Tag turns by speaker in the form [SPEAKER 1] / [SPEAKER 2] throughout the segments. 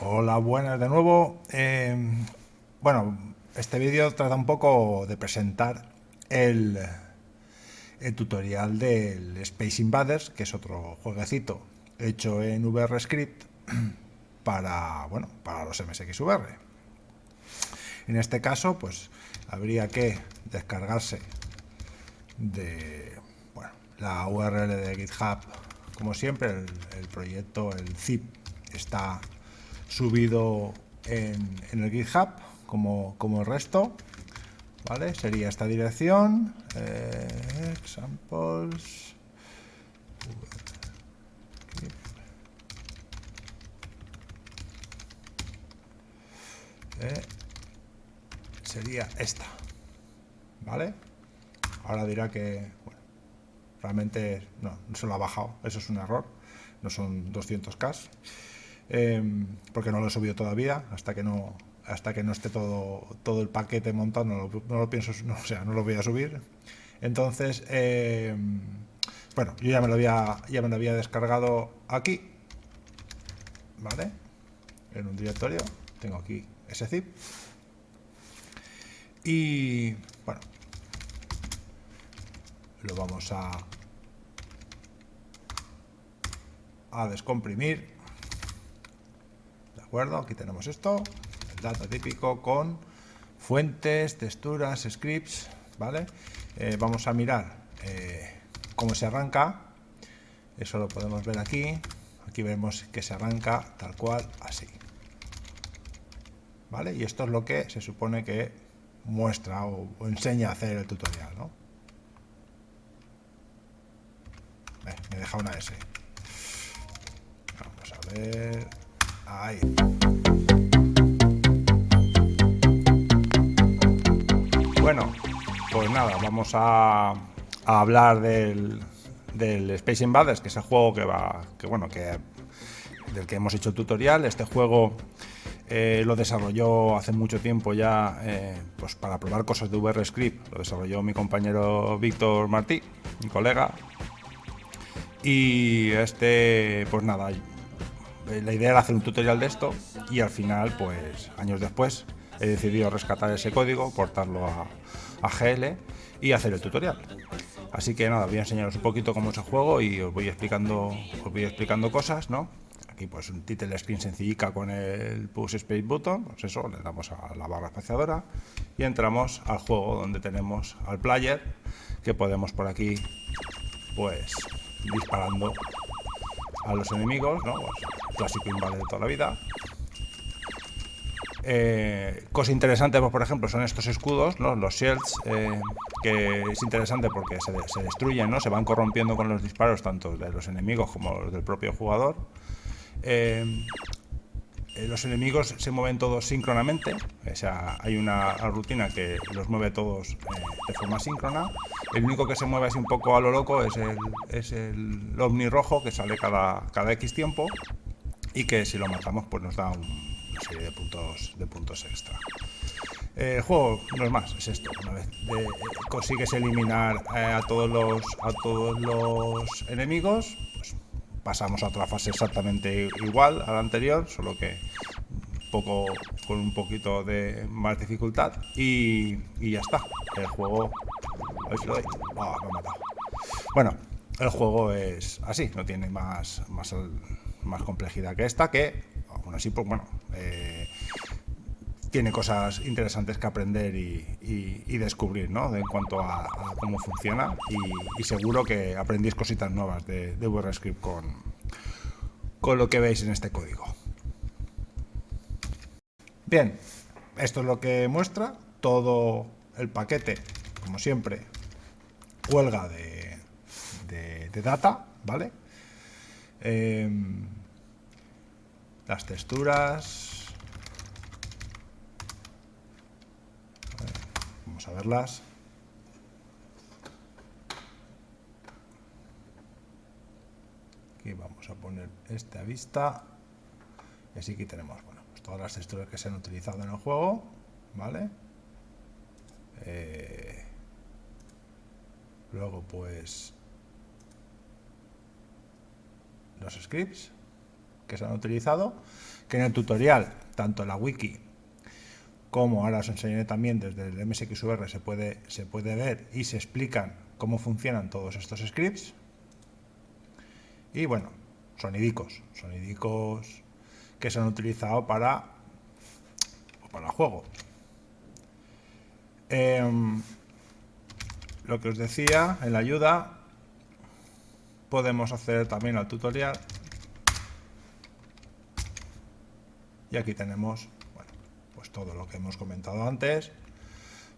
[SPEAKER 1] Hola, buenas de nuevo. Eh, bueno, este vídeo trata un poco de presentar el, tutorial del Space Invaders, que es otro jueguecito hecho en VRScript para, bueno, para los MSXVR. En este caso, pues habría que descargarse de bueno, la URL de GitHub, como siempre, el proyecto, el zip, está subido en, en el GitHub como, como, el resto. ¿Vale? Sería esta dirección. Eh, examples. Eh, sería esta. ¿Vale? Ahora dirá que bueno, realmente no, no se lo ha bajado. Eso es un error. No son 200K eh, porque no lo he subido todavía, hasta que no hasta que no esté todo, todo el paquete montado, no lo, pienso, no, o sea, no lo voy a subir. Entonces, eh, bueno, yo ya me, lo había, ya me lo había descargado aquí, ¿vale? En un directorio, tengo aquí ese zip. Y, bueno, lo vamos a, a descomprimir acuerdo? Aquí tenemos esto, el data típico con fuentes, texturas, scripts, ¿vale? Eh, vamos a mirar eh, cómo se arranca, eso lo podemos ver aquí, aquí vemos que se arranca tal cual, así. ¿Vale? Y esto es lo que se supone que muestra o, o enseña a hacer el tutorial, ¿no? Eh, me deja una S. Vamos a ver... Bueno, pues nada, vamos a, hablar del, del, Space Invaders, que es el juego que va, que bueno, que del que hemos hecho tutorial. Este juego eh, lo desarrolló hace mucho tiempo ya, eh, pues para probar cosas de VRScript. Lo desarrolló mi compañero Víctor Martí, mi colega. Y este, pues nada, la idea era hacer un tutorial de esto y al final, pues años después, he decidido rescatar ese código, portarlo a, a GL y hacer el tutorial. Así que nada, voy a enseñaros un poquito cómo es el juego y os voy explicando, os voy explicando cosas, ¿no? Aquí pues un title screen sencillica con el push space button, pues eso, le damos a la barra espaciadora y entramos al juego donde tenemos al player que podemos por aquí pues disparando a los enemigos, ¿no? Pues, clásico invade de toda la vida. Eh, cosa interesante, pues, por ejemplo, son estos escudos, ¿no? los shields, eh, que es interesante porque se, destruyen, ¿no? se van corrompiendo con los disparos tanto de los enemigos como los del propio jugador. Eh, los enemigos se mueven todos síncronamente, o sea, hay una rutina que los mueve todos de forma síncrona. El único que se mueve así un poco a lo loco es el, es el ovni rojo que sale cada, cada X tiempo y que si lo matamos pues nos da un, una serie de puntos, de puntos extra. Eh, el juego no es más, es esto. Una vez de, eh, consigues eliminar eh, a, todos los, a todos los enemigos, pues pasamos a otra fase exactamente igual a la anterior, solo que poco, con un poquito de más dificultad y, y ya está. El juego... A ver si lo doy. Oh, me ha matado. Bueno, el juego es así, no tiene más, más más complejidad que esta, que aún así, pues bueno, eh, tiene cosas interesantes que aprender y, descubrir, ¿no? En cuanto a, cómo funciona y, seguro que aprendís cositas nuevas de, de con, con lo que veis en este código. Bien, esto es lo que muestra todo el paquete, como siempre, cuelga de, de, data, ¿vale? Eh, las texturas. Vamos a verlas. Aquí vamos a poner esta vista. Y así aquí tenemos bueno, pues todas las texturas que se han utilizado en el juego. ¿Vale? Eh, luego pues los scripts que se han utilizado, que en el tutorial, tanto la wiki como ahora os enseñaré también desde el MSXVR se puede, se puede ver y se explican cómo funcionan todos estos scripts. Y bueno, sonidicos, sonidicos que se han utilizado para, para juego. Em, lo que os decía en la ayuda, podemos hacer también el tutorial. Y aquí tenemos pues todo lo que hemos comentado antes,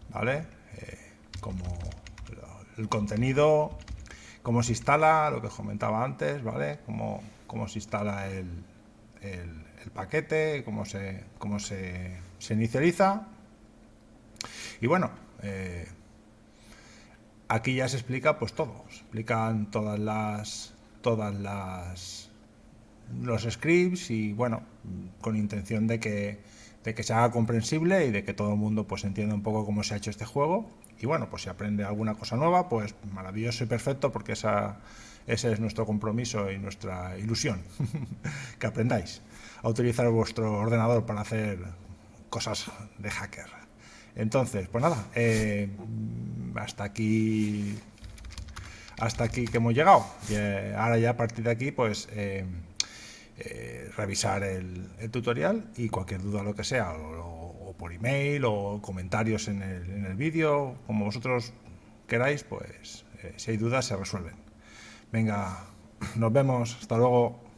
[SPEAKER 1] ¿vale? Eh, como el contenido, cómo se instala, lo que os comentaba antes, ¿vale? Cómo, cómo se instala el, el, paquete, cómo se, cómo se, se inicializa. Y bueno, eh, aquí ya se explica pues todo, se explican todas las todas las los scripts y bueno, con intención de que de que se haga comprensible y de que todo el mundo pues entienda un poco cómo se ha hecho este juego. Y bueno, pues si aprende alguna cosa nueva, pues maravilloso y perfecto, porque esa, ese es nuestro compromiso y nuestra ilusión, que aprendáis a utilizar vuestro ordenador para hacer cosas de hacker. Entonces, pues nada, eh, hasta aquí hasta aquí que hemos llegado. Y, eh, ahora ya a partir de aquí, pues... Eh, eh, revisar el, tutorial y cualquier duda lo que sea, o, por email o comentarios en el, vídeo, como vosotros queráis, pues eh, si hay dudas se resuelven. Venga, nos vemos, hasta luego.